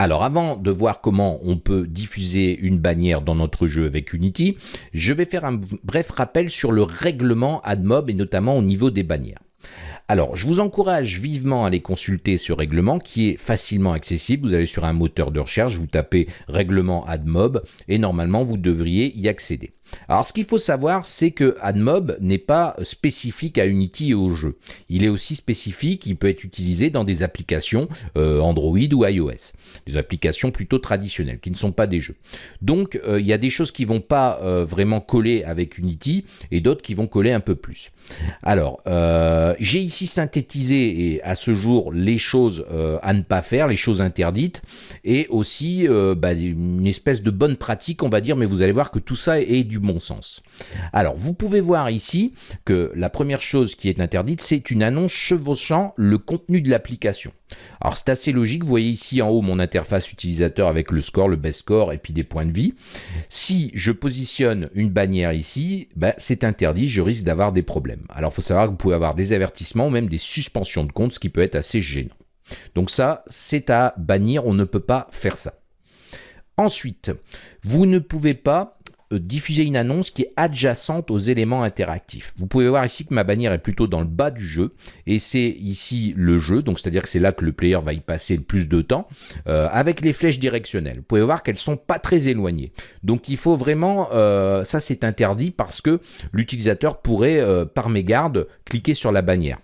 Alors avant de voir comment on peut diffuser une bannière dans notre jeu avec Unity, je vais faire un bref rappel sur le règlement AdMob et notamment au niveau des bannières. Alors, je vous encourage vivement à aller consulter ce règlement qui est facilement accessible. Vous allez sur un moteur de recherche, vous tapez règlement AdMob et normalement vous devriez y accéder. Alors ce qu'il faut savoir, c'est que AdMob n'est pas spécifique à Unity et au jeu. Il est aussi spécifique, il peut être utilisé dans des applications euh, Android ou iOS, des applications plutôt traditionnelles, qui ne sont pas des jeux. Donc euh, il y a des choses qui vont pas euh, vraiment coller avec Unity et d'autres qui vont coller un peu plus. Alors, j'ai ici synthétisé et à ce jour les choses à ne pas faire, les choses interdites, et aussi bah, une espèce de bonne pratique, on va dire, mais vous allez voir que tout ça est du bon sens. Alors, vous pouvez voir ici que la première chose qui est interdite, c'est une annonce chevauchant le contenu de l'application. Alors, c'est assez logique. Vous voyez ici en haut mon interface utilisateur avec le score, le best score et puis des points de vie. Si je positionne une bannière ici, ben, c'est interdit. Je risque d'avoir des problèmes. Alors, il faut savoir que vous pouvez avoir des avertissements ou même des suspensions de compte, ce qui peut être assez gênant. Donc ça, c'est à bannir. On ne peut pas faire ça. Ensuite, vous ne pouvez pas diffuser une annonce qui est adjacente aux éléments interactifs. Vous pouvez voir ici que ma bannière est plutôt dans le bas du jeu et c'est ici le jeu, donc c'est-à-dire que c'est là que le player va y passer le plus de temps euh, avec les flèches directionnelles. Vous pouvez voir qu'elles sont pas très éloignées. Donc il faut vraiment, euh, ça c'est interdit parce que l'utilisateur pourrait par mégarde cliquer sur la bannière.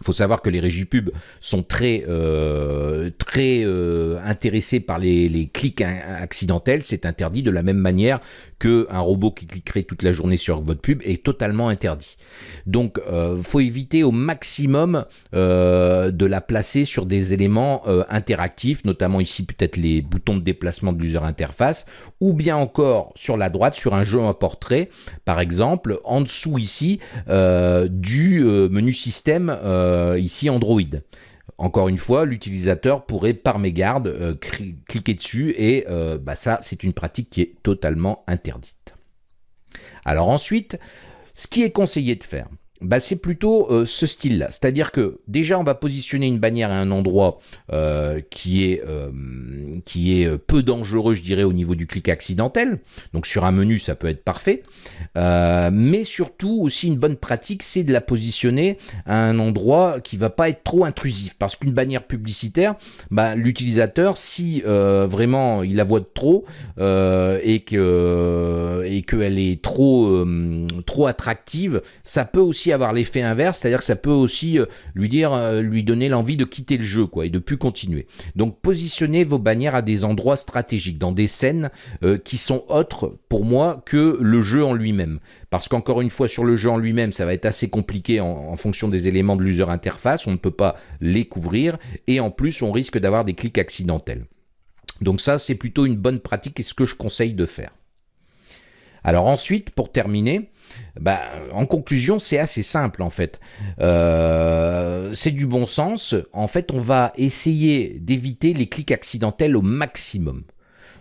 Il faut savoir que les régies pub sont très, euh, très euh, intéressés par les, clics accidentels. C'est interdit de la même manière qu'un robot qui cliquerait toute la journée sur votre pub est totalement interdit. Donc, euh, faut éviter au maximum euh, de la placer sur des éléments interactifs, notamment ici peut-être les boutons de déplacement de l'user interface, ou bien encore sur la droite sur un jeu en portrait, par exemple, en dessous ici du menu système euh, ici Android. Encore une fois, l'utilisateur pourrait par mégarde euh, cliquer dessus et euh, bah ça, c'est une pratique qui est totalement interdite. Alors ensuite, ce qui est conseillé de faire, bah, c'est plutôt euh, ce style-là. C'est-à-dire que déjà, on va positionner une bannière à un endroit euh, qui est, euh, peu dangereux, je dirais, au niveau du clic accidentel. Donc sur un menu, ça peut être parfait. mais surtout, aussi une bonne pratique, c'est de la positionner à un endroit qui va pas être trop intrusif. Parce qu'une bannière publicitaire, bah, l'utilisateur, si vraiment il la voit trop et qu'elle est trop, trop attractive, ça peut aussi avoir l'effet inverse, c'est-à-dire que ça peut aussi euh, lui dire, euh, lui donner l'envie de quitter le jeu, quoi, et de plus continuer. Donc positionnez vos bannières à des endroits stratégiques, dans des scènes euh, qui sont autres pour moi que le jeu en lui-même. Parce qu'encore une fois, sur le jeu en lui-même, ça va être assez compliqué en, fonction des éléments de l'user interface, on ne peut pas les couvrir, et en plus, on risque d'avoir des clics accidentels. Donc ça, c'est plutôt une bonne pratique et ce que je conseille de faire. Alors ensuite, pour terminer, bah, en conclusion, c'est assez simple en fait. Euh, c'est du bon sens. En fait, on va essayer d'éviter les clics accidentels au maximum.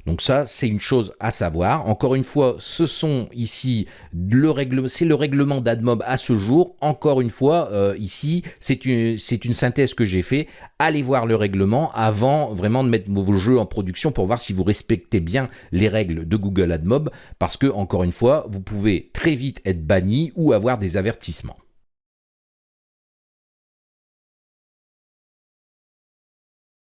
Donc ça, c'est une chose à savoir. Encore une fois, ce sont ici le règlement, c'est le règlement d'AdMob à ce jour. Encore une fois, euh, ici, c'est une synthèse que j'ai fait. Allez voir le règlement avant vraiment de mettre vos jeux en production pour voir si vous respectez bien les règles de Google AdMob, parce que encore une fois, vous pouvez très vite être banni ou avoir des avertissements.